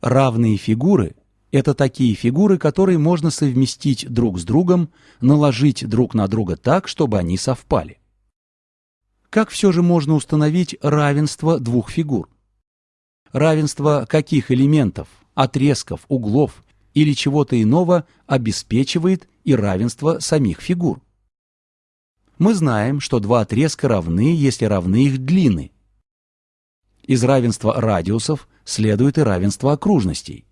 Равные фигуры – это такие фигуры, которые можно совместить друг с другом, наложить друг на друга так, чтобы они совпали. Как все же можно установить равенство двух фигур? Равенство каких элементов, отрезков, углов или чего-то иного обеспечивает и равенство самих фигур? Мы знаем, что два отрезка равны, если равны их длины. Из равенства радиусов следует и равенство окружностей.